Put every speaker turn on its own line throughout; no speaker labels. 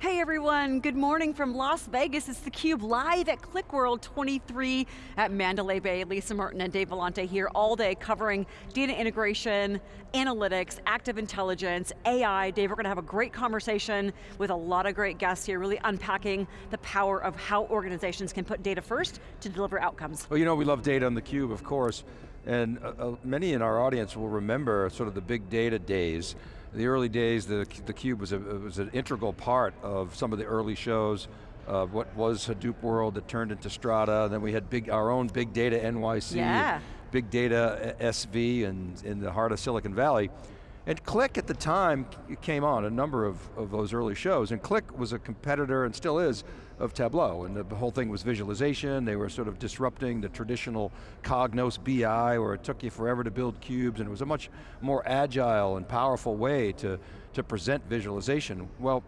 Hey everyone, good morning from Las Vegas. It's theCUBE live at QlikWorld 23 at Mandalay Bay. Lisa Martin and Dave Vellante here all day covering data integration, analytics, active intelligence, AI. Dave, we're going to have a great conversation with a lot of great guests here, really unpacking the power of how organizations can put data first to deliver outcomes.
Well, you know, we love data on theCUBE, of course, and uh, uh, many in our audience will remember sort of the big data days the early days, the, the Cube was, a, was an integral part of some of the early shows, uh, what was Hadoop World that turned into Strata, then we had big, our own Big Data NYC,
yeah.
Big Data SV and in the heart of Silicon Valley. And Qlik at the time came on a number of, of those early shows, and Qlik was a competitor, and still is, of Tableau, and the whole thing was visualization, they were sort of disrupting the traditional Cognos BI, where it took you forever to build cubes, and it was a much more agile and powerful way to, to present visualization. Well,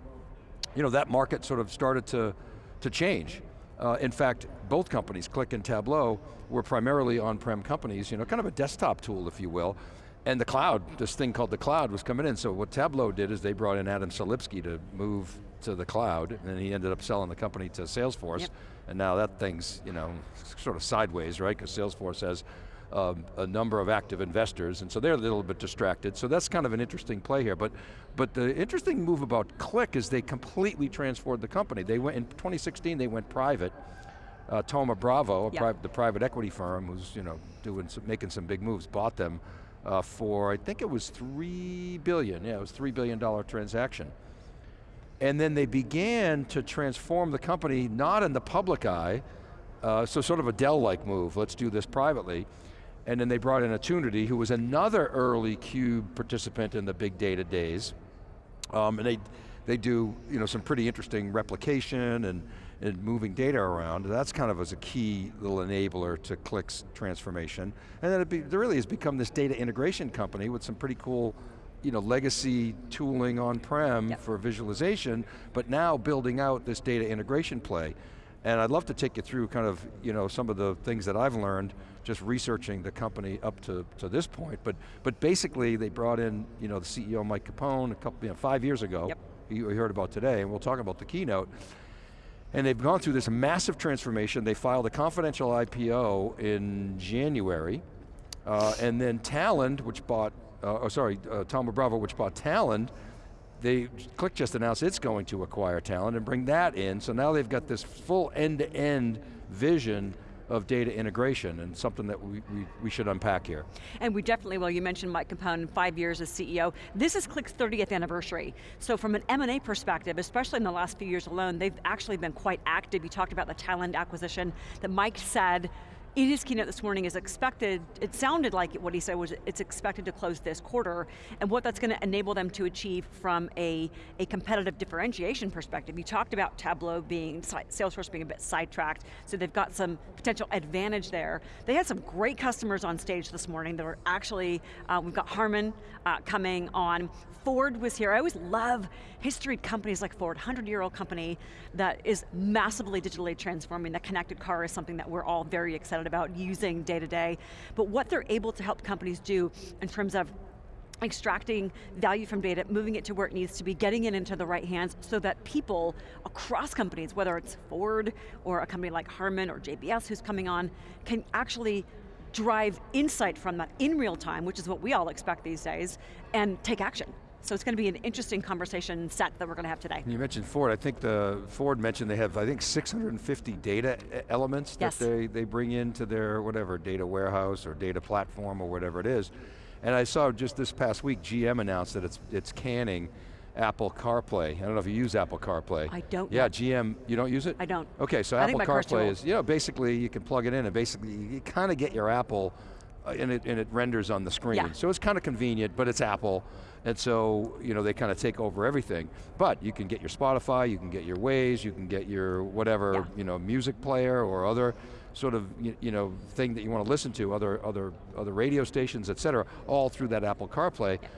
you know, that market sort of started to, to change. Uh, in fact, both companies, Qlik and Tableau, were primarily on-prem companies, you know, kind of a desktop tool, if you will, and the cloud, this thing called the cloud was coming in, so what Tableau did is they brought in Adam Selipsky to move to the cloud, and he ended up selling the company to Salesforce, yep. and now that thing's, you know, sort of sideways, right? Because Salesforce has um, a number of active investors, and so they're a little bit distracted, so that's kind of an interesting play here, but, but the interesting move about Qlik is they completely transformed the company. They went, in 2016, they went private, uh, Thoma Bravo, yep. pri the private equity firm who's you know, doing some, making some big moves, bought them uh, for, I think it was three billion, yeah, it was three billion dollar transaction. And then they began to transform the company, not in the public eye, uh, so sort of a Dell-like move, let's do this privately. And then they brought in Attunity, who was another early Cube participant in the big data days. Um, and they, they do you know, some pretty interesting replication and, and moving data around. That's kind of as a key little enabler to Qlik's transformation. And then it, be, it really has become this data integration company with some pretty cool you know, legacy tooling on-prem yep. for visualization, but now building out this data integration play. And I'd love to take you through kind of, you know, some of the things that I've learned just researching the company up to, to this point. But, but basically they brought in, you know, the CEO Mike Capone a couple, you know, five years ago, yep. you heard about today, and we'll talk about the keynote. And they've gone through this massive transformation. They filed a confidential IPO in January, uh, and then Talend, which bought uh, oh sorry, uh, Bravo, which bought Talend, they, Qlik just announced it's going to acquire Talend and bring that in, so now they've got this full end-to-end -end vision of data integration and something that we, we, we, should unpack here.
And we definitely will, you mentioned Mike Capone, five years as CEO. This is Qlik's 30th anniversary. So from an M&A perspective, especially in the last few years alone, they've actually been quite active. You talked about the Talend acquisition that Mike said his keynote this morning is expected, it sounded like what he said was it's expected to close this quarter, and what that's going to enable them to achieve from a, a competitive differentiation perspective. You talked about Tableau being, Salesforce being a bit sidetracked, so they've got some potential advantage there. They had some great customers on stage this morning that were actually, uh, we've got Harman uh, coming on, Ford was here. I always love history companies like Ford, 100-year-old company that is massively digitally transforming. The connected car is something that we're all very excited about using day to day. But what they're able to help companies do in terms of extracting value from data, moving it to where it needs to be, getting it into the right hands so that people across companies, whether it's Ford or a company like Harman or JBS who's coming on, can actually drive insight from that in real time, which is what we all expect these days, and take action. So it's going to be an interesting conversation set that we're going to have today.
You mentioned Ford, I think the Ford mentioned they have, I think 650 data elements yes. that they, they bring into their whatever, data warehouse or data platform or whatever it is. And I saw just this past week, GM announced that it's, it's canning Apple CarPlay. I don't know if you use Apple CarPlay.
I don't.
Yeah, GM, you don't use it?
I don't.
Okay, so
I
Apple CarPlay is, you know, basically you can plug it in and basically you kind of get your Apple Uh, and it, and it renders on the screen.
Yeah.
So it's kind of convenient, but it's Apple, and so you know they kind of take over everything. But you can get your Spotify, you can get your Waze, you can get your whatever yeah. you know music player or other sort of you, you know thing that you want to listen to, other other other radio stations, et cetera, all through that Apple CarPlay. Yeah.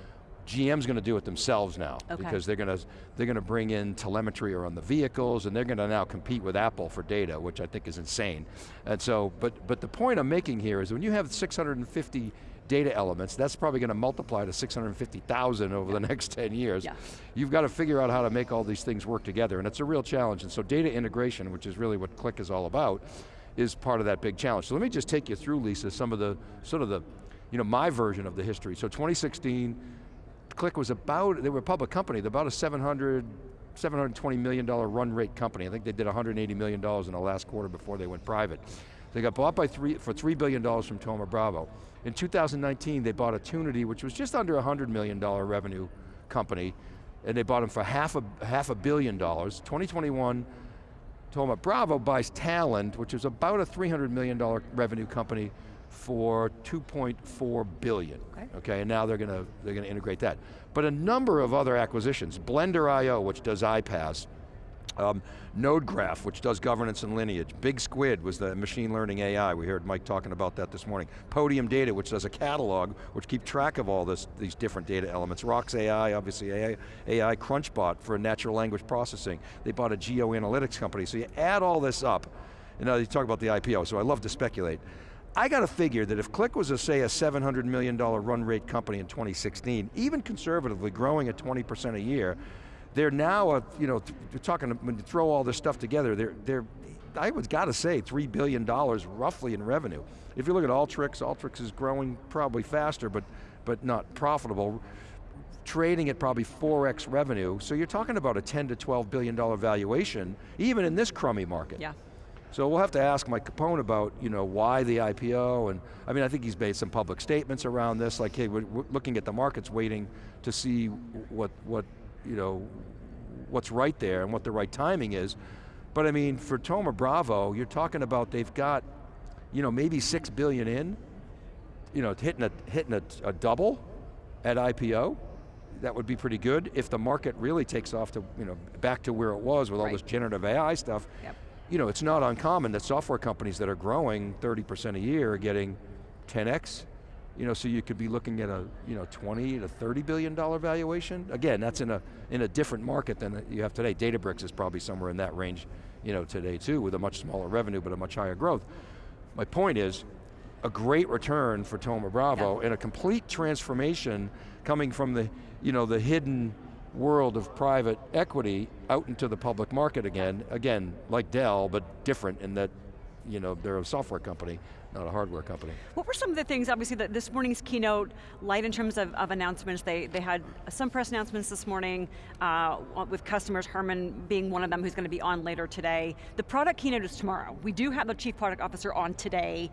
GM's going to do it themselves now okay. because they're going to they're going to bring in telemetry around the vehicles and they're going to now compete with Apple for data, which I think is insane. And so, but but the point I'm making here is when you have 650 data elements, that's probably going to multiply to 650,000 over the next 10 years.
Yeah.
You've got to figure out how to make all these things work together, and it's a real challenge. And so data integration, which is really what Qlik is all about, is part of that big challenge. So let me just take you through, Lisa, some of the, sort of the, you know, my version of the history. So 2016, Qlik was about, they were a public company, they're about a 700, $720 million run rate company. I think they did $180 million in the last quarter before they went private. They got bought by three, for $3 billion from Thoma Bravo. In 2019, they bought Attunity, which was just under a $100 million revenue company, and they bought them for half a, half a billion dollars. 2021, Thoma Bravo buys Talend, which is about a $300 million revenue company for 2.4 billion.
Okay.
okay, and now they're going to they're going to integrate that. But a number of other acquisitions, Blendr.io, which does iPaaS, um, NodeGraph, which does governance and lineage. Big Squid was the machine learning AI. We heard Mike talking about that this morning. Podium Data, which does a catalog, which keep track of all this, these different data elements. Rocks AI, obviously AI, AI Crunchbot for natural language processing. They bought a geo analytics company. So you add all this up, and now you talk about the IPO, so I love to speculate. I got to figure that if Qlik was a, say, a $700 million run rate company in 2016, even conservatively growing at 20% a year, they're now, a, you know, you're talking, when you throw all this stuff together, they're, they're I would got to say, $3 billion roughly in revenue. If you look at Alteryx, Alteryx is growing probably faster, but, but not profitable. Trading at probably 4x revenue, so you're talking about a 10 to 12 billion dollar valuation, even in this crummy market.
Yeah.
So we'll have to ask Mike Capone about you know, why the IPO, and I mean, I think he's made some public statements around this, like, hey, we're, we're looking at the markets waiting to see what, what you know, what's right there and what the right timing is. But I mean, for Thoma Bravo, you're talking about they've got, you know, maybe six billion in, you know, hitting a, hitting a, a double at IPO. That would be pretty good if the market really takes off to, you know, back to where it was with all this generative AI stuff.
Yep.
You know, it's not uncommon that software companies that are growing 30% a year are getting 10x. You know, so you could be looking at a, you know, 20 to 30 billion dollar valuation. Again, that's in a, in a different market than you have today. Databricks is probably somewhere in that range, you know, today too, with a much smaller revenue but a much higher growth. My point is, a great return for Thoma Bravo and a complete transformation coming from the, you know, the hidden world of private equity out into the public market again. Again, like Dell, but different in that, you know, they're a software company, not a hardware company.
What were some of the things, obviously, that this morning's keynote, light in terms of, of announcements, they, they had some press announcements this morning uh, with customers, Harman being one of them who's going to be on later today. The product keynote is tomorrow. We do have the Chief Product Officer on today,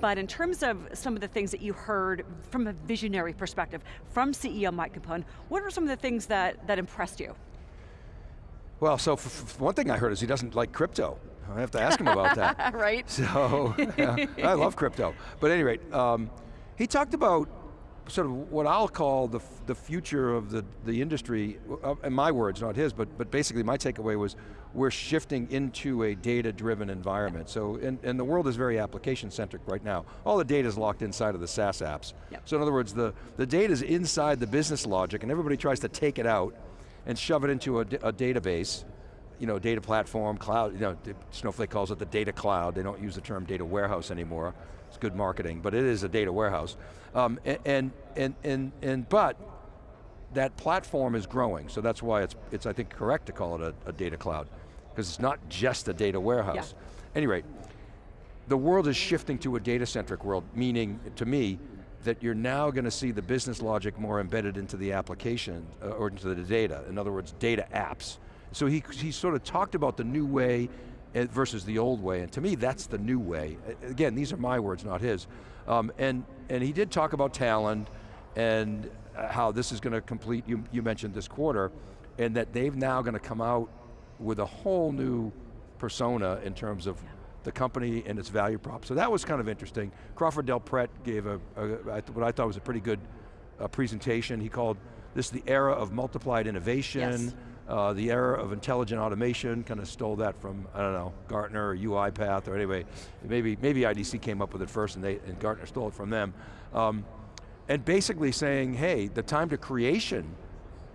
but in terms of some of the things that you heard from a visionary perspective, from CEO Mike Capone, what are some of the things that, that impressed you?
Well, so one thing I heard is he doesn't like crypto. I have to ask him about that.
right?
So, I love crypto. But at any rate, um, he talked about sort of what I'll call the, the future of the, the industry, uh, in my words, not his, but, but basically my takeaway was we're shifting into a data-driven environment. So, and, and the world is very application-centric right now. All the data is locked inside of the SaaS apps.
Yep.
So in other words, the, the data is inside the business logic and everybody tries to take it out and shove it into a, d- a database, you know, data platform, cloud, you know, Snowflake calls it the data cloud. They don't use the term data warehouse anymore. It's good marketing, but it is a data warehouse. Um, and, and, and, and, but that platform is growing, so that's why it's, it's I think, correct to call it a, a data cloud, because it's not just a data warehouse. Any rate, the world is shifting to a data-centric world, meaning, to me, that you're now going to see the business logic more embedded into the application, uh, or into the data. In other words, data apps. So he, he sort of talked about the new way uh, versus the old way, and to me, that's the new way. Again, these are my words, not his. Um, and, and he did talk about Talend, and uh, how this is going to complete, you, you mentioned this quarter, and that they've now going to come out with a whole new persona in terms of the company and its value prop. So that was kind of interesting. Crawford Del Prete gave a, a, what I thought was a pretty good uh, presentation. He called this the era of multiplied innovation,
Yes.
Uh, the era of intelligent automation, kind of stole that from, I don't know, Gartner or UiPath or anyway, maybe, maybe IDC came up with it first and, they, and Gartner stole it from them. Um, and basically saying, hey, the time to creation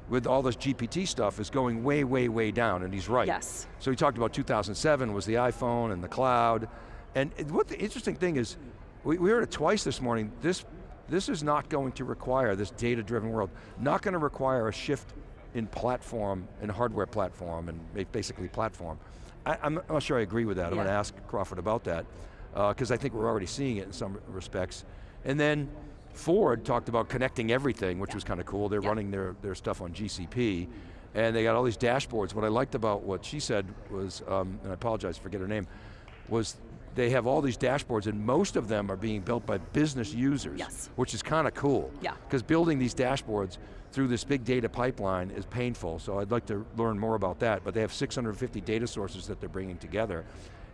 with all this GPT stuff is going way, way, way down, and he's right.
Yes.
So he talked about 2007 was the iPhone and the cloud, and what the interesting thing is, we, we heard it twice this morning, this this is not going to require, this data-driven world, not going to require a shift in platform, in hardware platform, and basically platform. I, am not sure I agree with that. Yeah. I'm going to ask Crawford about that, because uh, I think we're already seeing it in some respects. And then Ford talked about connecting everything, which yeah. was kind of cool. They're yeah. running their, their stuff on GCP, and they got all these dashboards. What I liked about what she said was, um, and I apologize, forget her name, was they have all these dashboards and most of them are being built by business users,
yes.
which is kind of cool.
Yeah.
Because building these dashboards through this big data pipeline is painful, so I'd like to learn more about that, but they have 650 data sources that they're bringing together.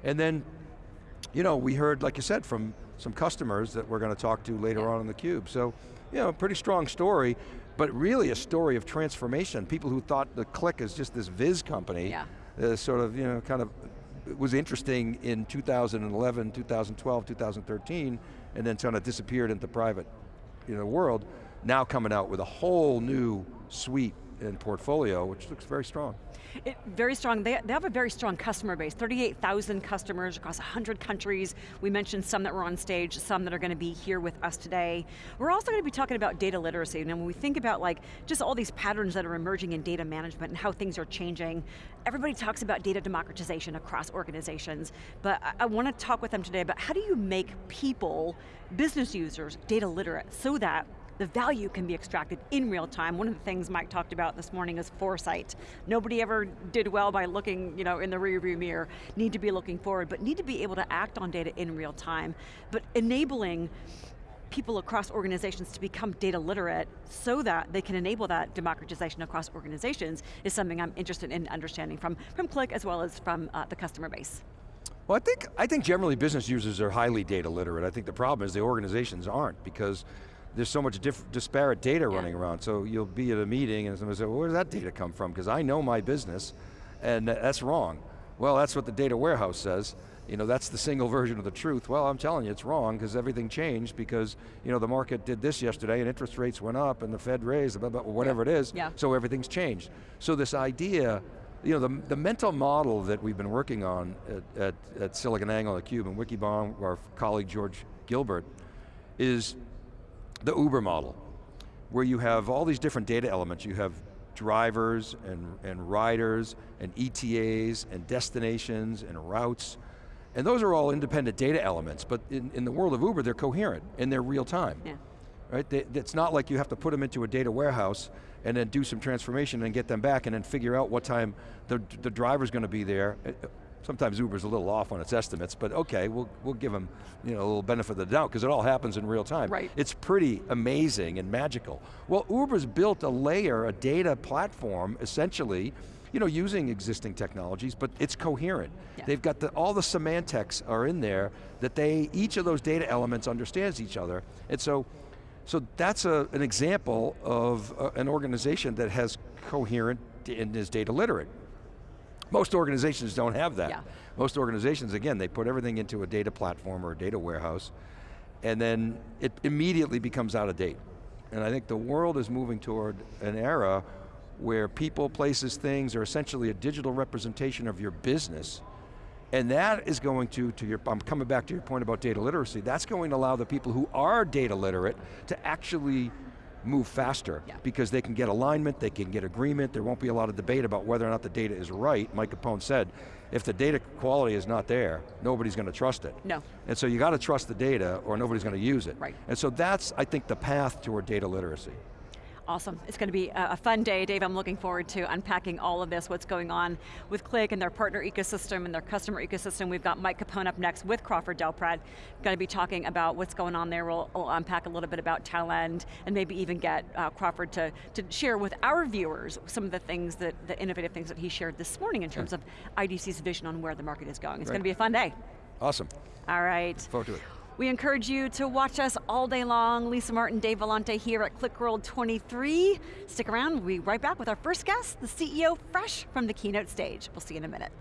And then, you know, we heard, like you said, from some customers that we're going to talk to later yeah. on in the cube. So, you know, pretty strong story, but really a story of transformation. People who thought the Qlik is just this Viz company,
yeah.
uh, sort of, you know, kind of was interesting in 2011, 2012, 2013, and then kind of disappeared into private you know, world, now coming out with a whole new suite and portfolio, which looks very strong.
It, very strong, they, they have a very strong customer base, 38,000 customers across 100 countries. We mentioned some that were on stage, some that are going to be here with us today. We're also going to be talking about data literacy, and when we think about like, just all these patterns that are emerging in data management and how things are changing, everybody talks about data democratization across organizations, but I, I want to talk with them today about how do you make people, business users, data literate so that the value can be extracted in real time. One of the things Mike talked about this morning is foresight. Nobody ever did well by looking you know, in the rearview mirror. Need to be looking forward, but need to be able to act on data in real time. But enabling people across organizations to become data literate so that they can enable that democratization across organizations is something I'm interested in understanding from, from Qlik as well as from uh, the customer base.
Well, I think, I think generally business users are highly data literate. I think the problem is the organizations aren't because there's so much disparate data yeah. running around. So you'll be at a meeting and somebody say, well, where does that data come from? Because I know my business, and that's wrong. Well, that's what the data warehouse says. You know, that's the single version of the truth. Well, I'm telling you, it's wrong because everything changed because you know the market did this yesterday and interest rates went up and the Fed raised, blah, blah, whatever
yeah.
it is.
Yeah.
So everything's changed. So this idea, you know, the, the mental model that we've been working on at, at, at SiliconANGLE, at CUBE, and Wikibon, our colleague George Gilbert, is the Uber model, where you have all these different data elements. You have drivers and, and riders and ETAs and destinations and routes. And those are all independent data elements, but in, in the world of Uber, they're coherent and they're real time.
Yeah.
Right? They, it's not like you have to put them into a data warehouse and then do some transformation and get them back and then figure out what time the, the driver's going to be there sometimes Uber's a little off on its estimates, but okay, we'll, we'll give them you know, a little benefit of the doubt because it all happens in real time.
Right.
It's pretty amazing and magical. Well, Uber's built a layer, a data platform, essentially, you know, using existing technologies, but it's coherent.
Yeah.
They've got the, all the semantics are in there that they, each of those data elements understands each other. And so, so that's a, an example of uh, an organization that has coherent and is data literate. Most organizations don't have that.
Yeah.
Most organizations, again, they put everything into a data platform or a data warehouse, and then it immediately becomes out of date. And I think the world is moving toward an era where people, places, things are essentially a digital representation of your business, and that is going to, to your, I'm coming back to your point about data literacy, that's going to allow the people who are data literate to actually move faster
yeah.
because they can get alignment, they can get agreement, there won't be a lot of debate about whether or not the data is right. Mike Capone said, if the data quality is not there, nobody's going to trust it.
No.
And so you got to trust the data or nobody's going to use it.
Right.
And so that's, I think, the path toward data literacy.
Awesome, it's going to be a fun day, Dave. I'm looking forward to unpacking all of this, what's going on with Qlik and their partner ecosystem and their customer ecosystem. We've got Mike Capone up next with Crawford Del Prete. Going to be talking about what's going on there. We'll, we'll unpack a little bit about Talend and maybe even get uh, Crawford to, to share with our viewers some of the things that, the innovative things that he shared this morning in terms yeah. of IDC's vision on where the market is going. It's right. going to be a fun day.
Awesome.
All right.
Look forward to it.
We encourage you to watch us all day long. Lisa Martin, Dave Vellante here at Qlik World 23. Stick around, we'll be right back with our first guest, the CEO fresh from the keynote stage. We'll see you in a minute.